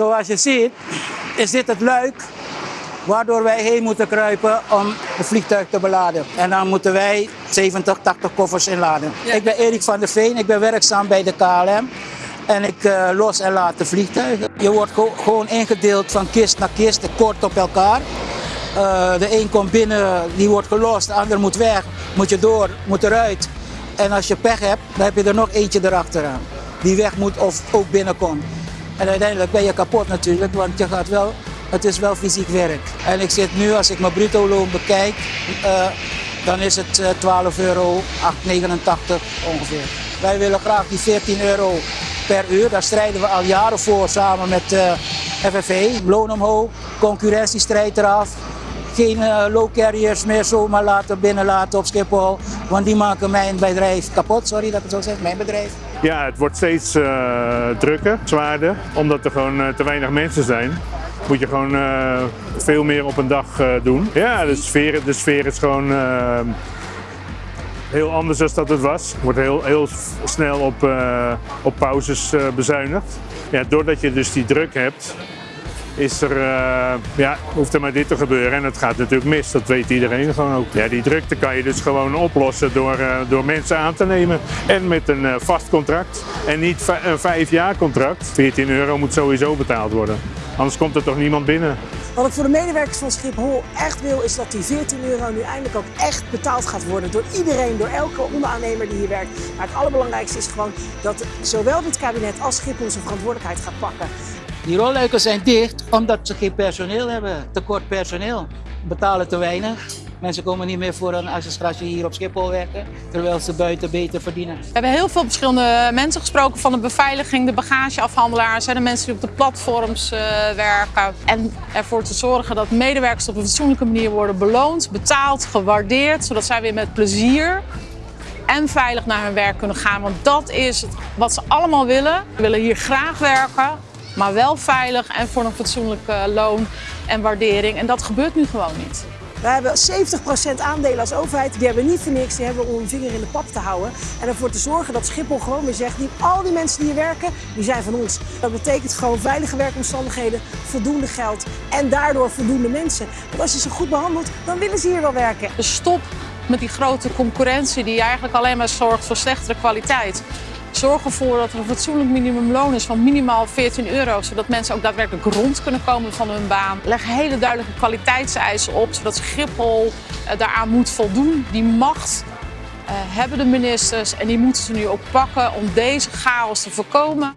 Zoals je ziet is dit het luik waardoor wij heen moeten kruipen om het vliegtuig te beladen. En dan moeten wij 70, 80 koffers inladen. Ik ben Erik van der Veen, ik ben werkzaam bij de KLM. En ik uh, los en laat de vliegtuigen. Je wordt gewoon ingedeeld van kist naar kist, kort op elkaar. Uh, de een komt binnen, die wordt gelost, de ander moet weg, moet je door, moet eruit. En als je pech hebt, dan heb je er nog eentje erachteraan. Die weg moet of ook binnenkomt. En uiteindelijk ben je kapot natuurlijk, want je gaat wel, het is wel fysiek werk. En ik zit nu, als ik mijn bruto loon bekijk, uh, dan is het 12 euro 8,89 ongeveer. Wij willen graag die 14 euro per uur. Daar strijden we al jaren voor samen met uh, FNV. Loon omhoog, concurrentiestrijd eraf. Geen low carriers meer zomaar laten binnenlaten op Schiphol. Want die maken mijn bedrijf kapot. Sorry dat ik het zo zeg, mijn bedrijf. Ja, het wordt steeds uh, drukker, zwaarder. Omdat er gewoon te weinig mensen zijn moet je gewoon uh, veel meer op een dag doen. Ja, de sfeer, de sfeer is gewoon heel anders dan dat het was. Wordt heel, heel snel op, op pauzes bezuinigd. Ja, doordat je dus die druk hebt, is er, uh, ja, hoeft er maar dit te gebeuren. En het gaat natuurlijk mis, dat weet iedereen gewoon ook. Ja, die drukte kan je dus gewoon oplossen door, uh, door mensen aan te nemen. En met een uh, vast contract. En niet een vijf jaar contract. 14 euro moet sowieso betaald worden. Anders komt er toch niemand binnen. Wat ik voor de medewerkers van Schiphol echt wil, is dat die 14 euro nu eindelijk ook echt betaald gaat worden. Door iedereen, door elke onderaannemer die hier werkt. Maar het allerbelangrijkste is gewoon dat zowel dit kabinet als Schiphol zijn verantwoordelijkheid gaat pakken. Die rolluiken zijn dicht omdat ze geen personeel hebben. Tekort personeel. Betalen te weinig. Mensen komen niet meer voor een administratie hier op Schiphol werken, terwijl ze buiten beter verdienen. We hebben heel veel verschillende mensen gesproken, van de beveiliging, de bagageafhandelaars, de mensen die op de platforms uh, werken. En ervoor te zorgen dat medewerkers op een fatsoenlijke manier worden beloond, betaald, gewaardeerd, zodat zij weer met plezier en veilig naar hun werk kunnen gaan. Want dat is wat ze allemaal willen. Ze willen hier graag werken, maar wel veilig en voor een fatsoenlijke loon en waardering. En dat gebeurt nu gewoon niet. We hebben 70% aandelen als overheid. Die hebben we niet voor niks. Die hebben we om een vinger in de pap te houden. En ervoor te zorgen dat Schiphol gewoon weer zegt... Die, al die mensen die hier werken, die zijn van ons. Dat betekent gewoon veilige werkomstandigheden, voldoende geld... en daardoor voldoende mensen. Want als je ze goed behandelt, dan willen ze hier wel werken. Dus stop met die grote concurrentie die eigenlijk alleen maar zorgt voor slechtere kwaliteit. Zorg ervoor dat er een fatsoenlijk minimumloon is van minimaal 14 euro, zodat mensen ook daadwerkelijk rond kunnen komen van hun baan. Leg hele duidelijke kwaliteitseisen op, zodat Schiphol uh, daaraan moet voldoen. Die macht uh, hebben de ministers en die moeten ze nu ook pakken om deze chaos te voorkomen.